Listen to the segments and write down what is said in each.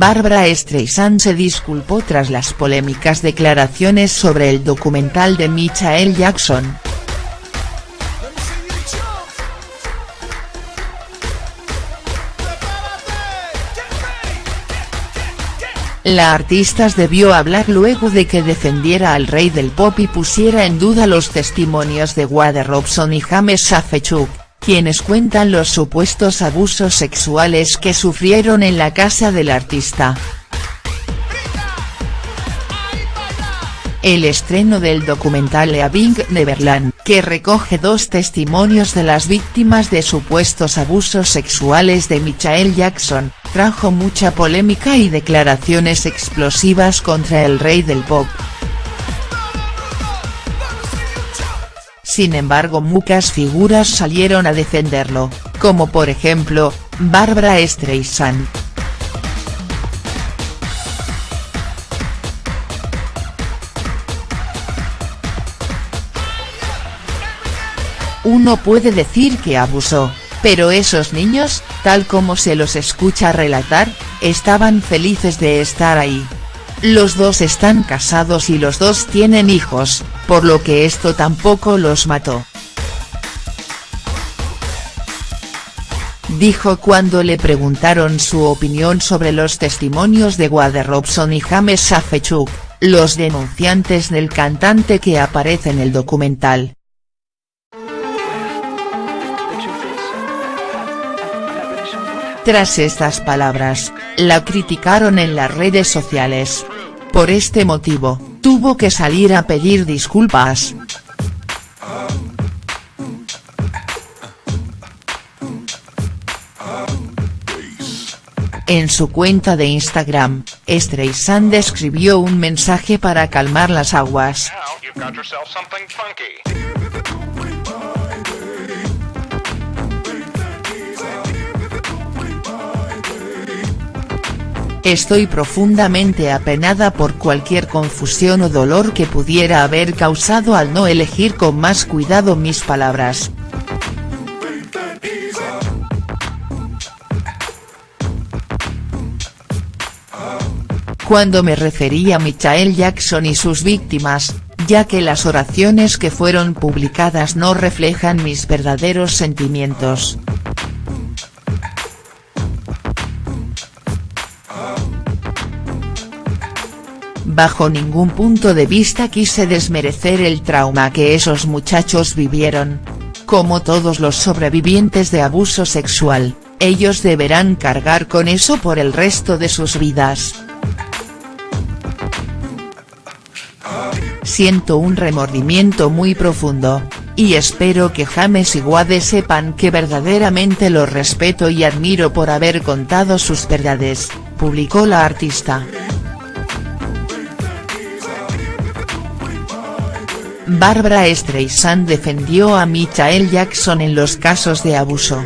Barbara Streisand se disculpó tras las polémicas declaraciones sobre el documental de Michael Jackson. La artista debió hablar luego de que defendiera al rey del pop y pusiera en duda los testimonios de Wade Robson y James Safechuk, quienes cuentan los supuestos abusos sexuales que sufrieron en la casa del artista. El estreno del documental Leaving Neverland, que recoge dos testimonios de las víctimas de supuestos abusos sexuales de Michael Jackson, trajo mucha polémica y declaraciones explosivas contra el rey del pop. Sin embargo muchas figuras salieron a defenderlo, como por ejemplo, Barbara Streisand. Uno puede decir que abusó, pero esos niños, tal como se los escucha relatar, estaban felices de estar ahí. Los dos están casados y los dos tienen hijos, por lo que esto tampoco los mató. Dijo cuando le preguntaron su opinión sobre los testimonios de Wade Robson y James Safechuk, los denunciantes del cantante que aparece en el documental. Tras estas palabras, la criticaron en las redes sociales. Por este motivo, tuvo que salir a pedir disculpas. En su cuenta de Instagram, Streisand escribió un mensaje para calmar las aguas. Estoy profundamente apenada por cualquier confusión o dolor que pudiera haber causado al no elegir con más cuidado mis palabras. Cuando me referí a Michael Jackson y sus víctimas, ya que las oraciones que fueron publicadas no reflejan mis verdaderos sentimientos. Bajo ningún punto de vista quise desmerecer el trauma que esos muchachos vivieron. Como todos los sobrevivientes de abuso sexual, ellos deberán cargar con eso por el resto de sus vidas. Siento un remordimiento muy profundo, y espero que James y Wade sepan que verdaderamente los respeto y admiro por haber contado sus verdades, publicó la artista. Barbara Streisand defendió a Michael Jackson en los casos de abuso.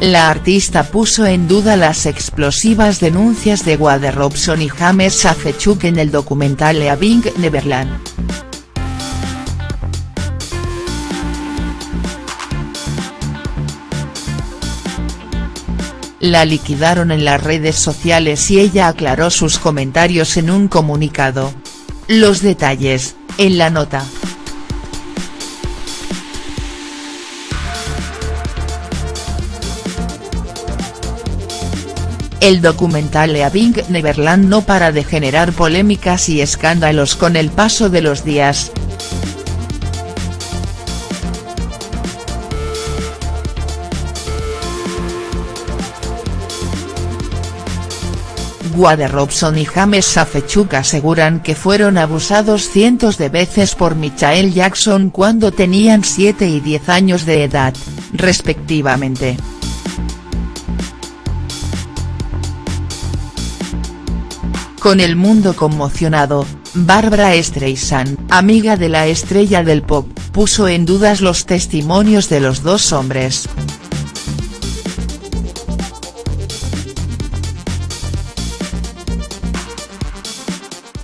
La artista puso en duda las explosivas denuncias de Wade Robson y James Safechuk en el documental Leaving Neverland. La liquidaron en las redes sociales y ella aclaró sus comentarios en un comunicado. Los detalles, en la nota. El documental Leaving Neverland no para de generar polémicas y escándalos con el paso de los días. Wade Robson y James Safechuk aseguran que fueron abusados cientos de veces por Michael Jackson cuando tenían 7 y 10 años de edad, respectivamente. Con el mundo conmocionado, Barbara Streisand, amiga de la estrella del pop, puso en dudas los testimonios de los dos hombres.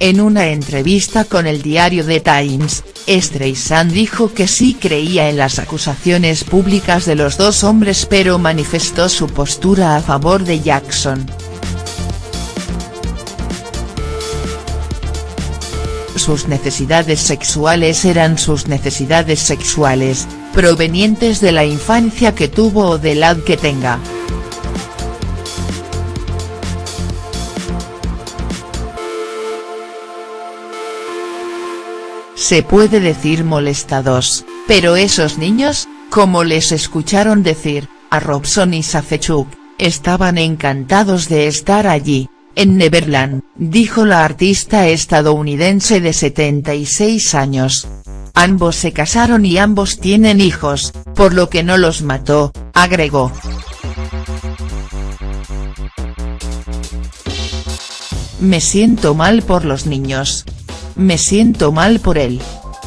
En una entrevista con el diario The Times, Streisand dijo que sí creía en las acusaciones públicas de los dos hombres pero manifestó su postura a favor de Jackson. Sus necesidades sexuales eran sus necesidades sexuales, provenientes de la infancia que tuvo o de la que tenga. Se puede decir molestados, pero esos niños, como les escucharon decir, a Robson y Safechuk, estaban encantados de estar allí, en Neverland, dijo la artista estadounidense de 76 años. Ambos se casaron y ambos tienen hijos, por lo que no los mató, agregó. Me siento mal por los niños, me siento mal por él.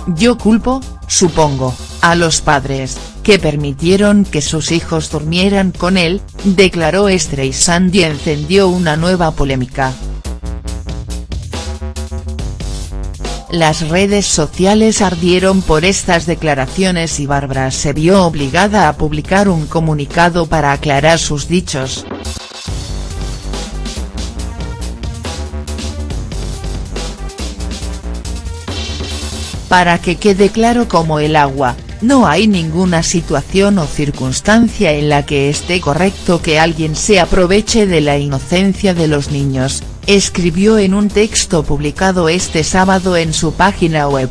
Yo culpo, supongo, a los padres, que permitieron que sus hijos durmieran con él, declaró Streisand y encendió una nueva polémica. Las redes sociales ardieron por estas declaraciones y Bárbara se vio obligada a publicar un comunicado para aclarar sus dichos. Para que quede claro como el agua, no hay ninguna situación o circunstancia en la que esté correcto que alguien se aproveche de la inocencia de los niños, escribió en un texto publicado este sábado en su página web.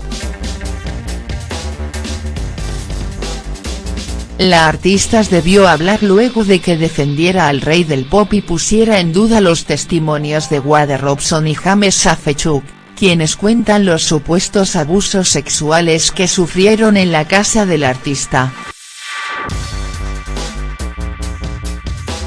La artista debió hablar luego de que defendiera al rey del pop y pusiera en duda los testimonios de Wade Robson y James Safechuk quienes cuentan los supuestos abusos sexuales que sufrieron en la casa del artista.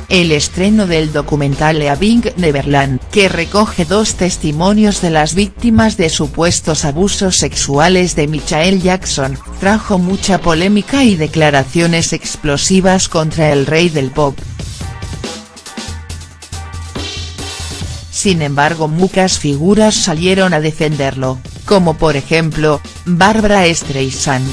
El estreno del documental Leaving Neverland, que recoge dos testimonios de las víctimas de supuestos abusos sexuales de Michael Jackson, trajo mucha polémica y declaraciones explosivas contra el rey del pop. Sin embargo muchas figuras salieron a defenderlo, como por ejemplo, Barbara Streisand.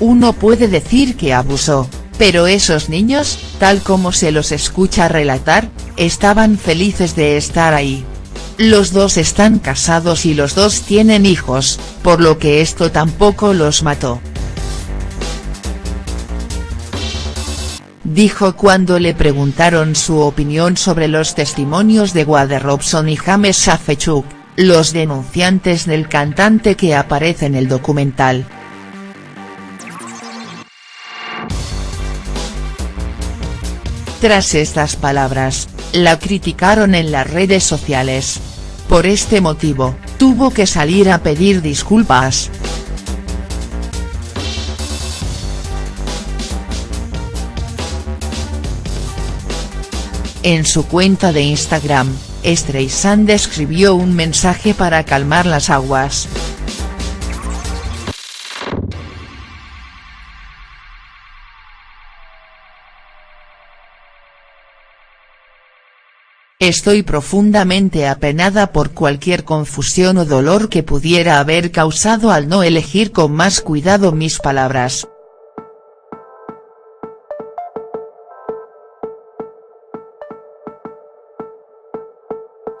Uno puede decir que abusó, pero esos niños, tal como se los escucha relatar, estaban felices de estar ahí. Los dos están casados y los dos tienen hijos, por lo que esto tampoco los mató. Dijo cuando le preguntaron su opinión sobre los testimonios de Wade Robson y James Safechuk, los denunciantes del cantante que aparece en el documental. Tras estas palabras, la criticaron en las redes sociales. Por este motivo, tuvo que salir a pedir disculpas. En su cuenta de Instagram, Streisand escribió un mensaje para calmar las aguas. Estoy profundamente apenada por cualquier confusión o dolor que pudiera haber causado al no elegir con más cuidado mis palabras.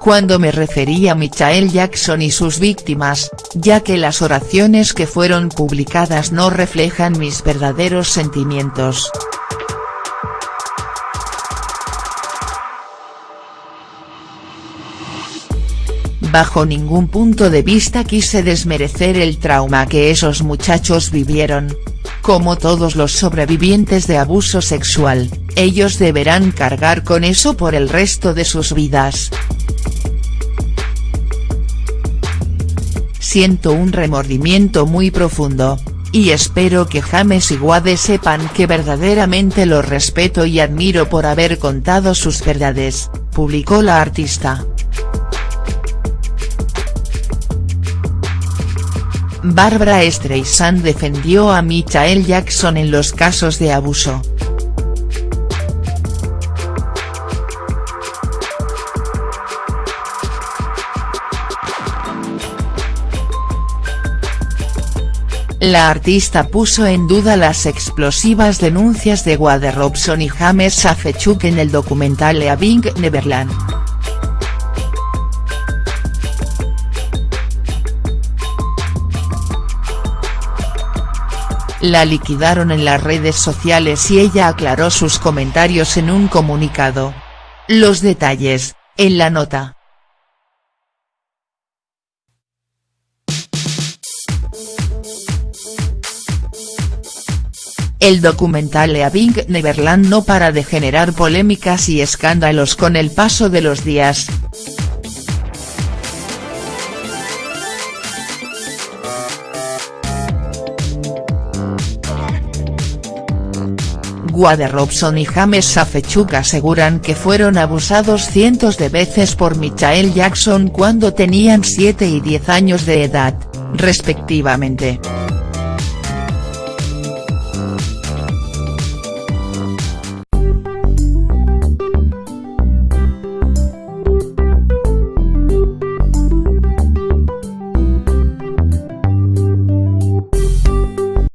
Cuando me referí a Michael Jackson y sus víctimas, ya que las oraciones que fueron publicadas no reflejan mis verdaderos sentimientos. Bajo ningún punto de vista quise desmerecer el trauma que esos muchachos vivieron. Como todos los sobrevivientes de abuso sexual, ellos deberán cargar con eso por el resto de sus vidas. Siento un remordimiento muy profundo, y espero que James y Wade sepan que verdaderamente los respeto y admiro por haber contado sus verdades, publicó la artista. Barbara Streisand defendió a Michael Jackson en los casos de abuso. La artista puso en duda las explosivas denuncias de Wade Robson y James Safechuk en el documental Leaving Neverland. La liquidaron en las redes sociales y ella aclaró sus comentarios en un comunicado. Los detalles, en la nota. El documental Leaving Neverland no para de generar polémicas y escándalos con el paso de los días. Wade Robson y James Safechuk aseguran que fueron abusados cientos de veces por Michael Jackson cuando tenían 7 y 10 años de edad, respectivamente.